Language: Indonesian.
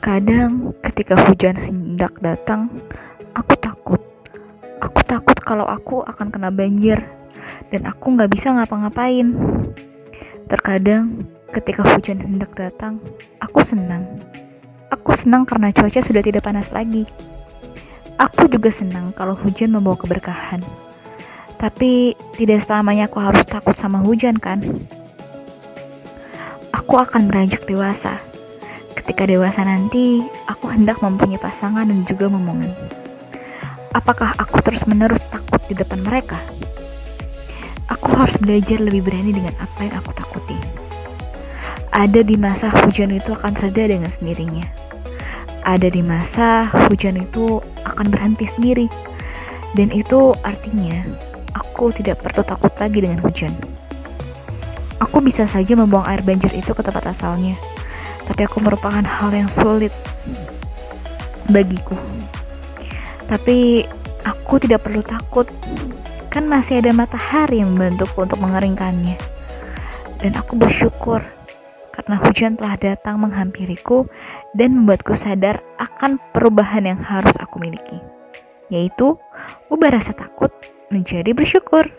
Terkadang ketika hujan hendak datang, aku takut. Aku takut kalau aku akan kena banjir dan aku nggak bisa ngapa-ngapain. Terkadang ketika hujan hendak datang, aku senang. Aku senang karena cuaca sudah tidak panas lagi. Aku juga senang kalau hujan membawa keberkahan. Tapi tidak selamanya aku harus takut sama hujan kan? Aku akan beranjak dewasa Ketika dewasa nanti, aku hendak mempunyai pasangan dan juga momongan. Apakah aku terus-menerus takut di depan mereka? Aku harus belajar lebih berani dengan apa yang aku takuti. Ada di masa hujan itu akan reda dengan sendirinya. Ada di masa hujan itu akan berhenti sendiri. Dan itu artinya aku tidak perlu takut lagi dengan hujan. Aku bisa saja membuang air banjir itu ke tempat asalnya tapi aku merupakan hal yang sulit bagiku. Tapi aku tidak perlu takut, kan masih ada matahari yang membantuku untuk mengeringkannya. Dan aku bersyukur karena hujan telah datang menghampiriku dan membuatku sadar akan perubahan yang harus aku miliki, yaitu ubah rasa takut menjadi bersyukur.